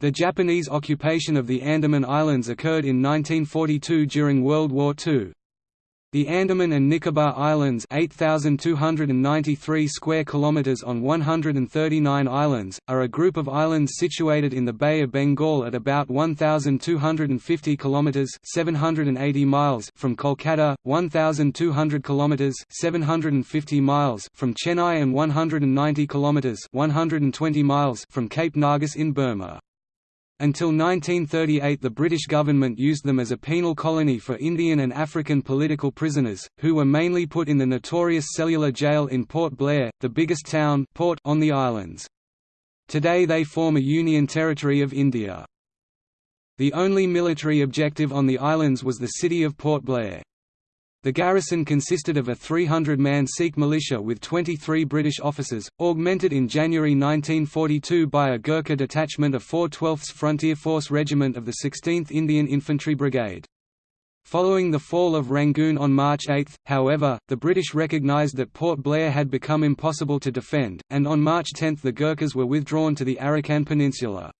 The Japanese occupation of the Andaman Islands occurred in 1942 during World War II. The Andaman and Nicobar Islands 8,293 square kilometers on 139 islands, are a group of islands situated in the Bay of Bengal at about 1,250 kilometers 780 miles from Kolkata, 1,200 kilometers 750 miles from Chennai and 190 kilometers 120 miles from Cape Negrais in Burma. Until 1938 the British government used them as a penal colony for Indian and African political prisoners, who were mainly put in the notorious cellular jail in Port Blair, the biggest town port on the islands. Today they form a Union Territory of India. The only military objective on the islands was the city of Port Blair. The garrison consisted of a 300-man Sikh militia with 23 British officers, augmented in January 1942 by a Gurkha detachment of 4 12th Frontier Force Regiment of the 16th Indian Infantry Brigade. Following the fall of Rangoon on March 8, however, the British recognised that Port Blair had become impossible to defend, and on March 10 the Gurkhas were withdrawn to the Arakan Peninsula.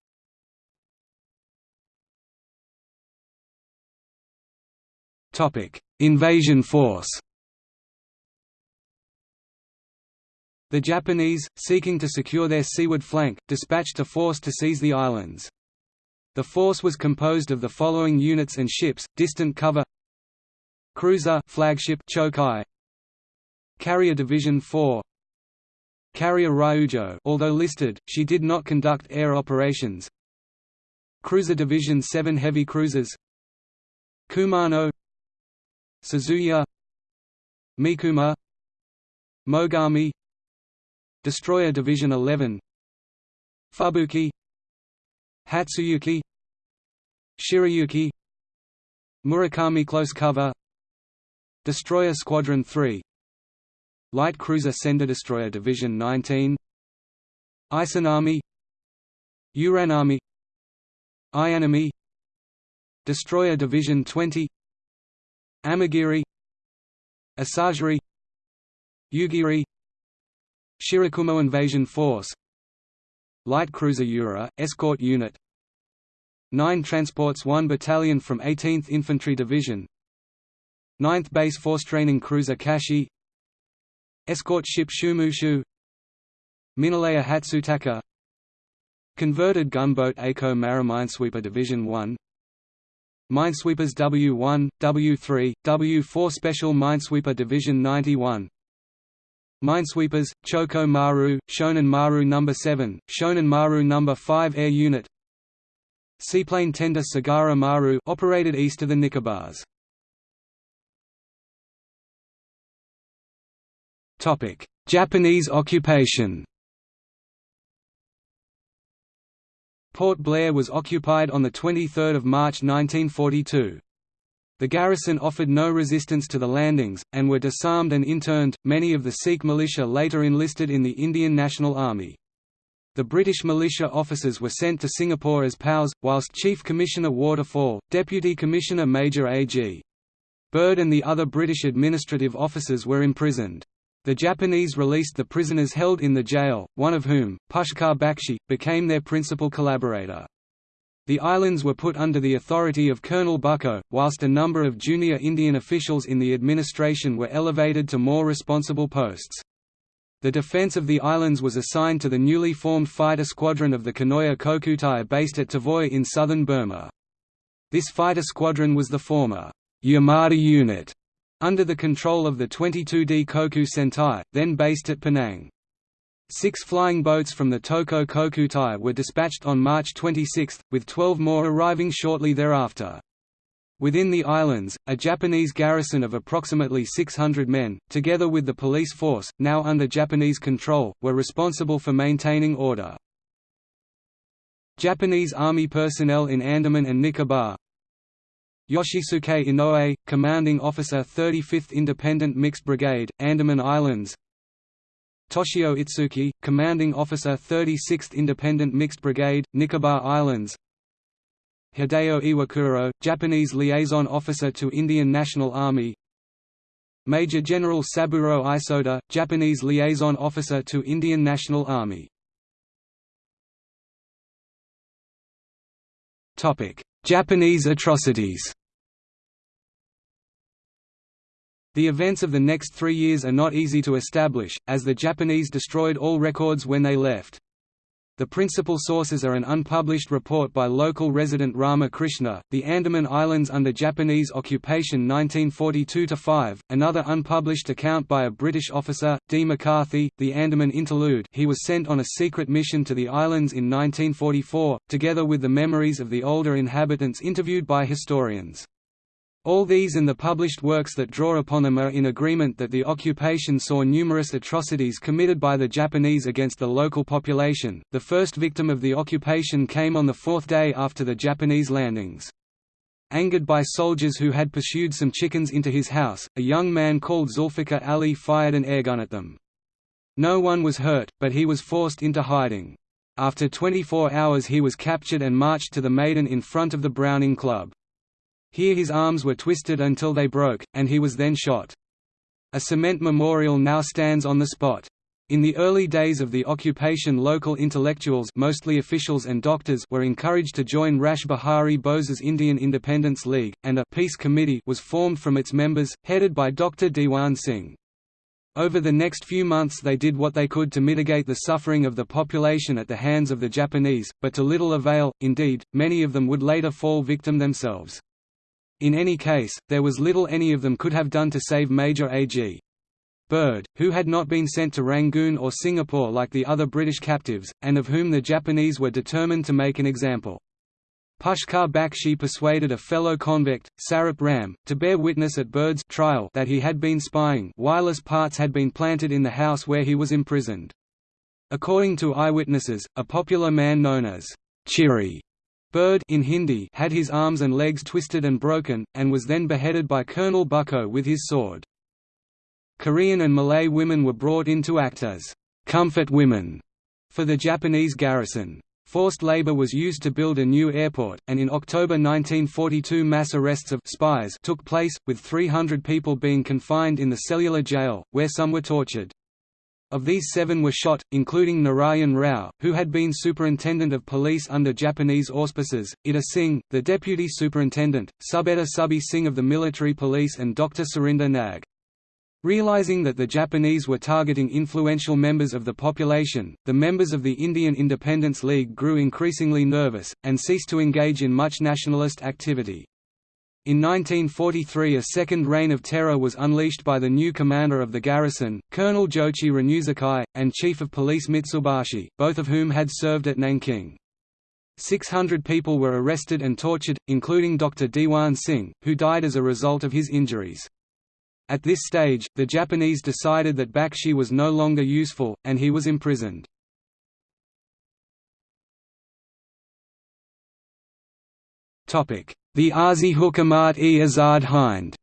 Invasion force The Japanese, seeking to secure their seaward flank, dispatched a force to seize the islands. The force was composed of the following units and ships: distant cover, cruiser flagship Chokai, carrier division 4, carrier Ryujo. Although listed, she did not conduct air operations. Cruiser division 7 heavy cruisers, Kumano, Suzuya Mikuma Mogami Destroyer Division 11 Fubuki Hatsuyuki Shirayuki Murakumo Close Cover Destroyer Squadron 3 Light Cruiser Sendai Destroyer Division 19 Isonami Uranami Ayanami Destroyer Division 20 Amagiri Asagiri Yugiri Shirakumo Invasion Force Light Cruiser Yura, Escort Unit 9 transports 1 battalion from 18th Infantry Division 9th Base Force Training Cruiser Kashi Escort Ship Shumushu Minelayer Hatsutaka Converted Gunboat Ako Mariminesweeper Division 1 Minesweepers W1, W3, W4 Special Minesweeper Division 91 Minesweepers, Choko Maru, Shonan Maru No. 7, Shonan Maru No. 5 Air Unit Seaplane tender Sagara Maru operated east of the Nicobars. Japanese occupation Port Blair was occupied on 23 March 1942. The garrison offered no resistance to the landings, and were disarmed and interned. Many of the Sikh militia later enlisted in the Indian National Army. The British militia officers were sent to Singapore as POWs, whilst Chief Commissioner Waterfall, Deputy Commissioner Major A.G. Bird and the other British administrative officers were imprisoned. The Japanese released the prisoners held in the jail, one of whom, Pushkar Bakshi, became their principal collaborator. The islands were put under the authority of Colonel Bucko, whilst a number of junior Indian officials in the administration were elevated to more responsible posts. The defence of the islands was assigned to the newly formed fighter squadron of the Kanoya Kokutai based at Tavoy in southern Burma. This fighter squadron was the former Yamada Unit under the control of the 22D Koku Sentai, then based at Penang. Six flying boats from the Toko Kokutai were dispatched on March 26, with 12 more arriving shortly thereafter. Within the islands, a Japanese garrison of approximately 600 men, together with the police force, now under Japanese control, were responsible for maintaining order. Japanese Army personnel in Andaman and Nicobar Yoshisuke Inoue, Commanding Officer 35th Independent Mixed Brigade, Andaman Islands. Toshio Itsuki, Commanding Officer 36th Independent Mixed Brigade, Nicobar Islands. Hideo Iwakuro, Japanese Liaison Officer to Indian National Army. Major General Saburo Isoda, Japanese Liaison Officer to Indian National Army. Japanese atrocities The events of the next three years are not easy to establish, as the Japanese destroyed all records when they left. The principal sources are an unpublished report by local resident Rama Krishna, The Andaman Islands under Japanese occupation 1942–5, another unpublished account by a British officer, D. McCarthy, The Andaman Interlude he was sent on a secret mission to the islands in 1944, together with the memories of the older inhabitants interviewed by historians. All these and the published works that draw upon them are in agreement that the occupation saw numerous atrocities committed by the Japanese against the local population. The first victim of the occupation came on the fourth day after the Japanese landings. Angered by soldiers who had pursued some chickens into his house, a young man called Zulfikar Ali fired an airgun at them. No one was hurt, but he was forced into hiding. After 24 hours he was captured and marched to the Maidan in front of the Browning Club. Here his arms were twisted until they broke, and he was then shot. A cement memorial now stands on the spot. In the early days of the occupation local intellectuals mostly officials and doctors were encouraged to join Rash Behari Bose's Indian Independence League, and a «peace committee» was formed from its members, headed by Dr. Dewan Singh. Over the next few months they did what they could to mitigate the suffering of the population at the hands of the Japanese, but to little avail, indeed, many of them would later fall victim themselves. In any case, there was little any of them could have done to save Major A.G. Bird, who had not been sent to Rangoon or Singapore like the other British captives, and of whom the Japanese were determined to make an example. Pushkar Bakshi persuaded a fellow convict, Sarup Ram, to bear witness at Bird's trial that he had been spying wireless parts had been planted in the house where he was imprisoned. According to eyewitnesses, a popular man known as Chiri Bird in Hindi had his arms and legs twisted and broken, and was then beheaded by Colonel Bucko with his sword. Korean and Malay women were brought in to act as «comfort women» for the Japanese garrison. Forced labor was used to build a new airport, and in October 1942 mass arrests of spies took place, with 300 people being confined in the cellular jail, where some were tortured. Of these seven were shot, including Narayan Rao, who had been superintendent of police under Japanese auspices, Ida Singh, the deputy superintendent, Subedar Subbi Singh of the military police and Dr. Surinder Nag. Realizing that the Japanese were targeting influential members of the population, the members of the Indian Independence League grew increasingly nervous, and ceased to engage in much nationalist activity. In 1943 a second reign of terror was unleashed by the new commander of the garrison, Colonel Jochi Ranuzakai, and Chief of Police Mitsubashi, both of whom had served at Nanking. 600 people were arrested and tortured, including Dr. Dewan Singh, who died as a result of his injuries. At this stage, the Japanese decided that Bakshi was no longer useful, and he was imprisoned. The Arzi Hukumat-e Azad Hind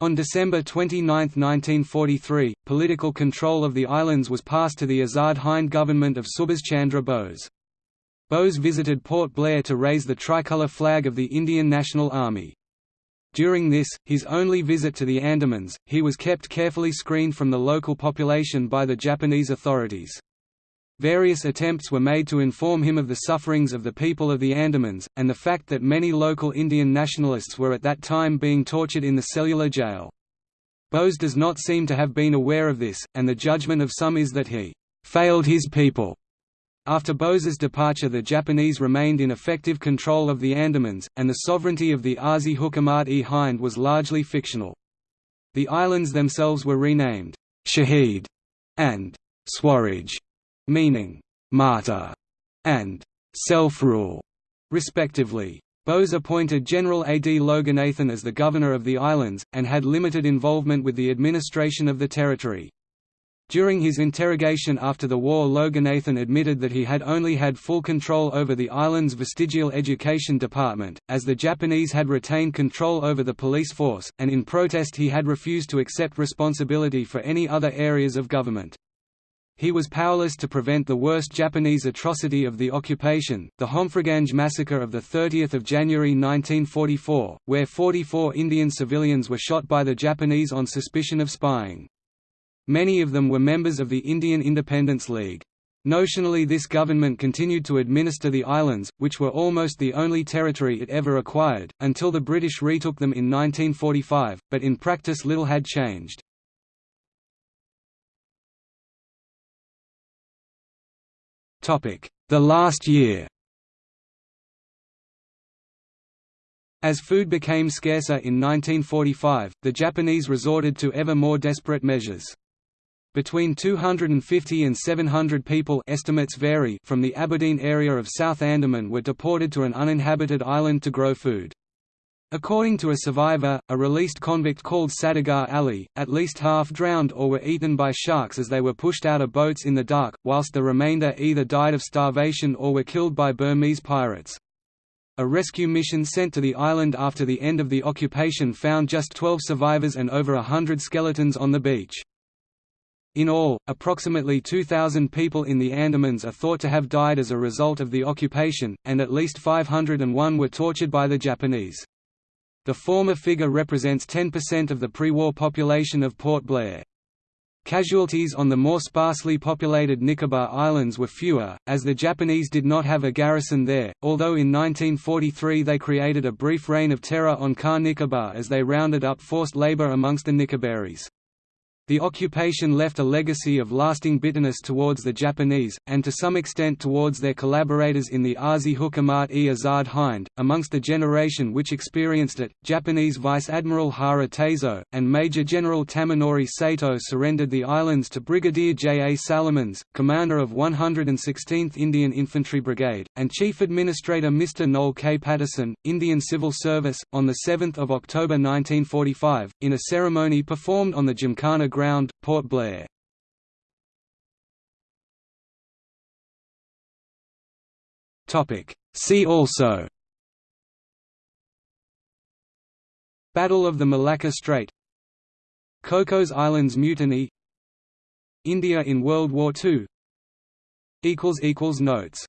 On December 29, 1943, political control of the islands was passed to the Azad Hind government of Subhas Chandra Bose. Bose visited Port Blair to raise the tricolour flag of the Indian National Army. During this, his only visit to the Andamans, he was kept carefully screened from the local population by the Japanese authorities. Various attempts were made to inform him of the sufferings of the people of the Andamans, and the fact that many local Indian nationalists were at that time being tortured in the cellular jail. Bose does not seem to have been aware of this, and the judgment of some is that he «failed his people». After Bose's departure the Japanese remained in effective control of the Andamans, and the sovereignty of the Arzi Hukumat-e Hind was largely fictional. The islands themselves were renamed «Shahid» and «Swaraj» meaning martyr and self-rule, respectively. Bose appointed General A. D. Loganathan as the governor of the islands, and had limited involvement with the administration of the territory. During his interrogation after the war Loganathan admitted that he had only had full control over the island's vestigial education department, as the Japanese had retained control over the police force, and in protest he had refused to accept responsibility for any other areas of government. He was powerless to prevent the worst Japanese atrocity of the occupation, the Homfreyganj massacre of 30 January 1944, where 44 Indian civilians were shot by the Japanese on suspicion of spying. Many of them were members of the Indian Independence League. Notionally this government continued to administer the islands, which were almost the only territory it ever acquired, until the British retook them in 1945, but in practice little had changed. The last year As food became scarcer in 1945, the Japanese resorted to ever more desperate measures. Between 250 and 700 people estimates vary from the Aberdeen area of South Andaman were deported to an uninhabited island to grow food. According to a survivor, a released convict called Sadagar Ali, at least half drowned or were eaten by sharks as they were pushed out of boats in the dark, whilst the remainder either died of starvation or were killed by Burmese pirates. A rescue mission sent to the island after the end of the occupation found just 12 survivors and over a hundred skeletons on the beach. In all, approximately 2,000 people in the Andamans are thought to have died as a result of the occupation, and at least 501 were tortured by the Japanese. The former figure represents 10% of the pre-war population of Port Blair. Casualties on the more sparsely populated Nicobar Islands were fewer, as the Japanese did not have a garrison there, although in 1943 they created a brief reign of terror on Car Nicobar as they rounded up forced labor amongst the Nicobaris. The occupation left a legacy of lasting bitterness towards the Japanese, and to some extent towards their collaborators in the Arzi Hukumat-e Azad Hind. Amongst the generation which experienced it, Japanese Vice Admiral Hara Teizo, and Major General Tamanori Sato surrendered the islands to Brigadier J. A. Salomons, commander of 116th Indian Infantry Brigade, and Chief Administrator Mr. Noel K. Patterson, Indian Civil Service, on 7 October 1945, in a ceremony performed on the Gymkhana Ground, Port Blair. See also. Battle of the Malacca Strait. Cocos Islands Mutiny. India in World War II Notes